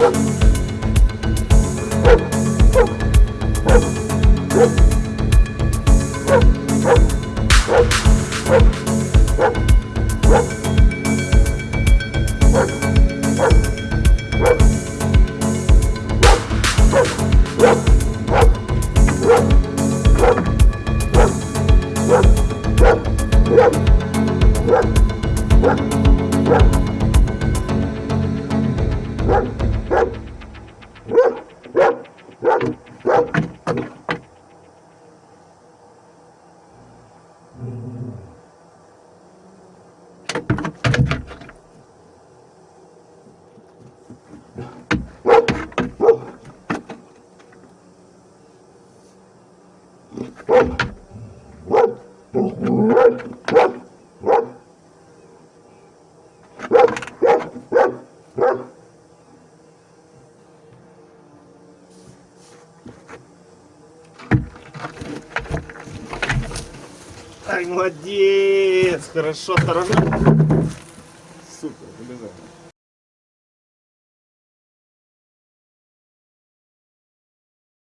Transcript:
What? Ай, молодец! Хорошо, осторожно. Супер, побежал.